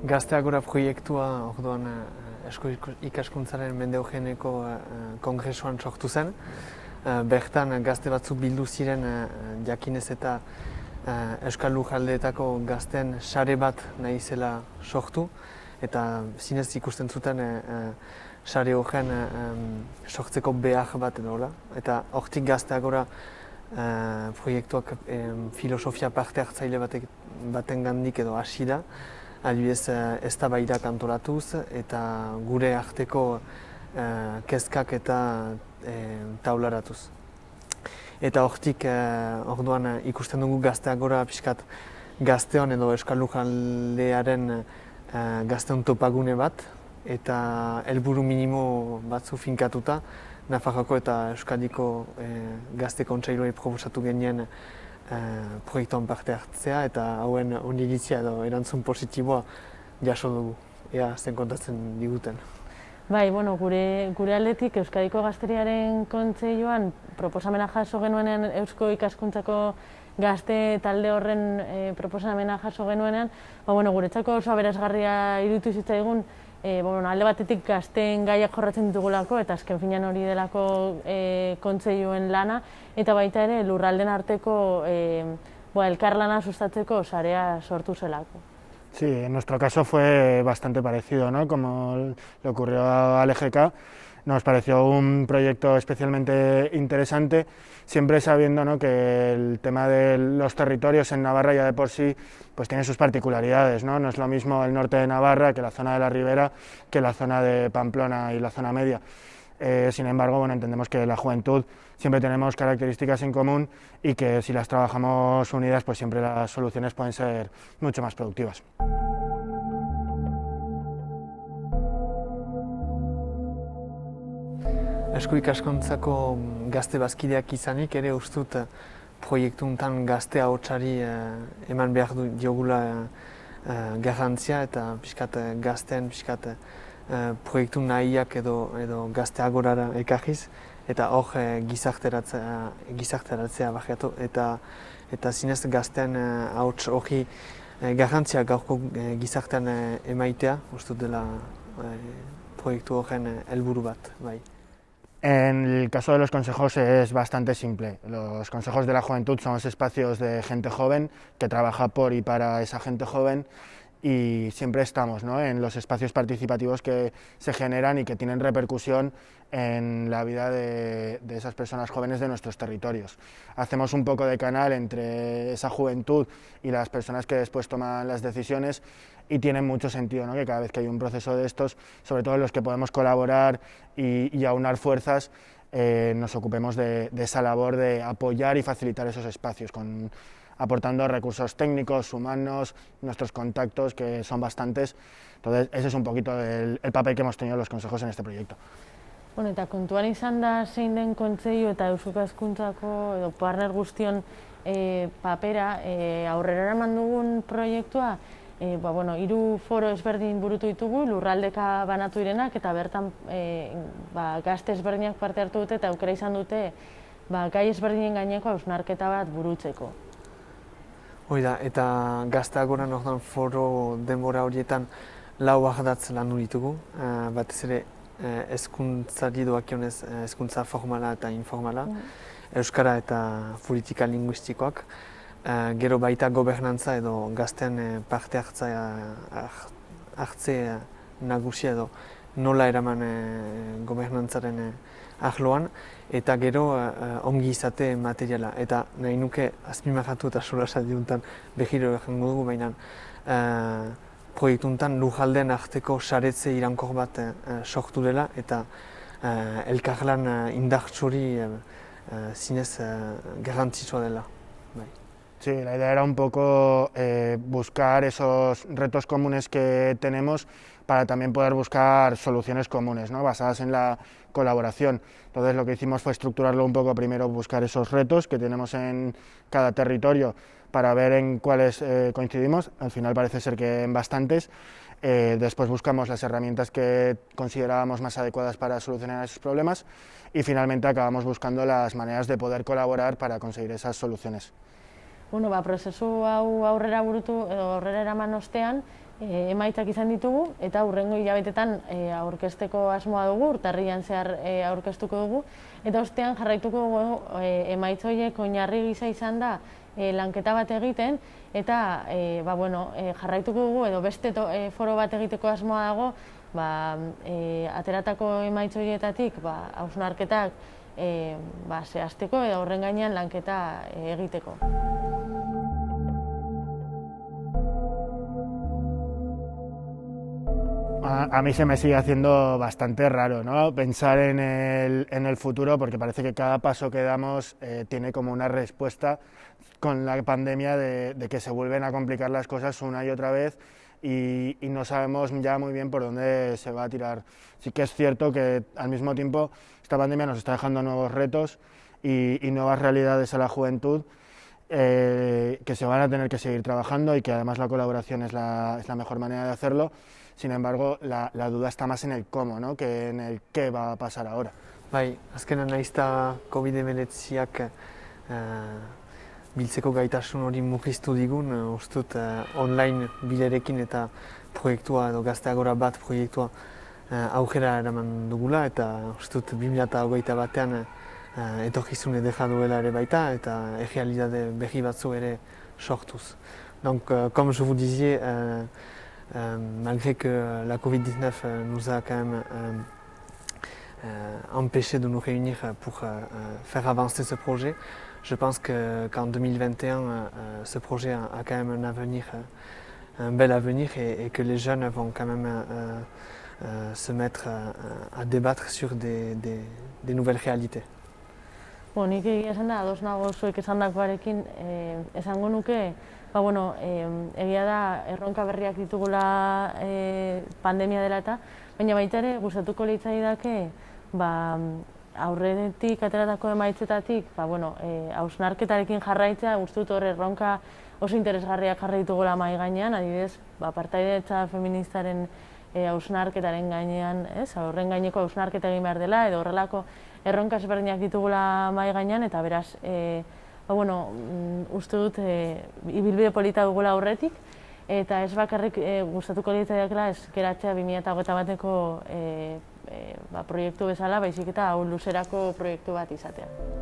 Gazteagora proiektua orduan esko ikaskuntzaren mende eugeneko kongresuan sortu zen. Bertan gazte batzuk bildu ziren jakinez eta Euskal Lujaldeetako gazten sare bat nahi zela sortu. Eta zinez ikusten zuten sare horren sortzeko behar bat edo Eta hortik gazteagora proiektuak filosofia parte hartzaile baten gandik edo hasi da adibidez ez da baira kantoratuz eta gure arteko uh, kezkak eta uh, taularatuz. Eta hortik uh, orduan ikusten dugu gazteak gora pixkat gazteon edo Euskal Lujaldearen uh, gazteon topagune bat eta helburu minimo batzu finkatuta Nafarroko eta Euskadiko uh, gazte kontseiluei proposatu genien Eh, proiektuan parte hartzea eta hauen oniritzia edo erantzun positiboa jaso dugu, ea zen kontatzen diguten. Bai, bueno, gure, gure aldetik Euskadiko Gazteriaren kontseioan proposamena jaso genuenean Eusko ikaskuntzako gazte talde horren e, proposamena jaso genuenean, ba, bueno, guretzako oso aberazgarria irutu zitzaigun e, bueno, alde batetik gazten gaiak jorratzen ditugulako eta azken finean hori delako e, kontzeioen lana eta baita ere lurralden arteko e, bo, elkarlana sustatzeko sarea sortu zelako. Sí, en nuestro caso fue bastante parecido, ¿no? Como le ocurrió al EGK, nos pareció un proyecto especialmente interesante, siempre sabiendo ¿no? que el tema de los territorios en Navarra ya de por sí pues tiene sus particularidades, ¿no? no es lo mismo el norte de Navarra que la zona de la Ribera, que la zona de Pamplona y la zona media. Eh, sin embargo, bueno, entendemos que la juventud siempre tenemos características en común y que si las trabajamos unidas, pues siempre las soluciones pueden ser mucho más productivas. Esko ikaskontzako gazte bazkideak izanik ere ustut eh, proiektu untan gazte ahotsari eh, eman behar du diogula eh, garrantzia eta pixkat gazten pixkat proiektu nahiak edo, edo gazte agorara ekarriz eta hor gizarteratzea, gizarteratzea bakiatu eta eta zinez gazten ahots hori garrantzia gaurko gizartean emaitea ustut dela proiektu horren helburu bat. Bai. En el caso de los consejos es bastante simple. Los consejos de la juventud son espacios de gente joven que trabaja por y para esa gente joven y siempre estamos ¿no? en los espacios participativos que se generan y que tienen repercusión en la vida de, esas personas jóvenes de nuestros territorios. Hacemos un poco de canal entre esa juventud y las personas que después toman las decisiones y tiene mucho sentido ¿no? que cada vez que hay un proceso de estos, sobre todo en los que podemos colaborar y, y aunar fuerzas, eh, nos ocupemos de, de, esa labor de apoyar y facilitar esos espacios, con, aportando recursos técnicos, humanos, nuestros contactos, que son bastantes. Entonces, ese es un poquito el, el papel que hemos tenido los consejos en este proyecto. Bueno, eta kontuan izan da zein den kontzeio eta Euskazkuntzako edo partner guztion e, papera e, aurrera eraman dugun proiektua e, ba, bueno, iru foro ezberdin burutu ditugu, lurraldeka banatu direnak, eta bertan e, ba, gazte ezberdinak parte hartu dute eta aukera izan dute ba, gai ezberdinen gaineko hausnarketa bat burutzeko. Hoi da, eta gazteak goran ordan foro denbora horietan lau ahdatz lan ditugu, e, batez ere ezkuntzari doakionez ezkuntza formala eta informala, mm. Euskara eta politika linguistikoak, Uh, gero baita gobernantza edo gazten uh, parte hartzea hartze uh, nagusia edo nola eraman uh, gobernantzaren uh, ahloan eta gero uh, ongi izate materiala eta nahi nuke azpimagatu eta solasa diuntan behiro egango dugu baina uh, proiektuntan lujalden arteko saretze irankor bat uh, sortu dela eta uh, elkarlan uh, indartsuri uh, zinez uh, garrantzitsua dela. Bai. Sí, la idea era un poco eh, buscar esos retos comunes que tenemos para también poder buscar soluciones comunes, ¿no? basadas en la colaboración. Entonces lo que hicimos fue estructurarlo un poco, primero buscar esos retos que tenemos en cada territorio para ver en cuáles eh, coincidimos, al final parece ser que en bastantes. Eh, después buscamos las herramientas que considerábamos más adecuadas para solucionar esos problemas y finalmente acabamos buscando las maneras de poder colaborar para conseguir esas soluciones. bueno, ba, prozesu hau aurrera burutu edo aurrera eraman ostean, e, emaitzak izan ditugu eta hurrengo hilabetetan e, aurkezteko asmoa dugu, urtarrian zehar e, aurkeztuko dugu eta ostean jarraituko dugu e, emaitz horiek oinarri gisa izan da e, lanketa bat egiten eta e, ba, bueno, e, jarraituko dugu edo beste e, foro bat egiteko asmoa dago ba, e, ateratako emaitz horietatik ba, hausnarketak e, ba, zehazteko edo horren gainean lanketa e, egiteko. A, mí se me sigue haciendo bastante raro ¿no? pensar en el, en el, futuro porque parece que cada paso que damos eh, tiene como una respuesta con la pandemia de, que se vuelven a complicar las cosas una y otra vez y, no sabemos ya muy bien por dónde se va a tirar. Sí que es cierto que al mismo tiempo esta pandemia nos está dejando nuevos retos y, nuevas realidades a la juventud eh, que se van a tener que seguir trabajando y que además la colaboración es la, es la mejor manera de hacerlo. Sin embargo, la, la, duda está más en el cómo, ¿no? que en el qué va a pasar ahora. Bai, azkenan naizta COVID-19ak uh, biltzeko gaitasun hori mugiztu digun, uh, ustut uh, online bilerekin eta proiektua edo gazteagora bat proiektua uh, aukera eraman dugula eta ustut 2008 batean uh, etorkizune deja duela ere baita eta egialidade behi batzu ere sortuz. Donc, uh, comme je vous disais, uh, Euh, malgré que la Covid-19 euh, nous a quand même euh, empêché de nous réunir pour faire avancer ce projet, je pense qu'en 2021, ce projet a, quand même un avenir, un bel avenir et, que les jeunes vont quand même se mettre à, débattre sur des, nouvelles réalités. Bon, Ba, bueno, e, egia da erronka berriak ditugula e, pandemia dela eta, baina baita ere gustatuko litzai dake, ba, aurretik ateratako emaitzetatik, ba, bueno, e, hausnarketarekin jarraitzea, gustut hor erronka oso interesgarriak jarri ditugula mai gainean, adibidez, ba, partaidetza feministaren e, hausnarketaren gainean, ez, horren gaineko hausnarketa egin behar dela, edo horrelako erronka ezberdinak ditugula mai gainean, eta beraz, e, ba, bueno, mm, uste dut e, ibilbide polita dugula aurretik, eta ez bakarrik e, gustatuko geratzea 2008 bateko e, e, ba, proiektu bezala, baizik eta hau luzerako proiektu bat izatea.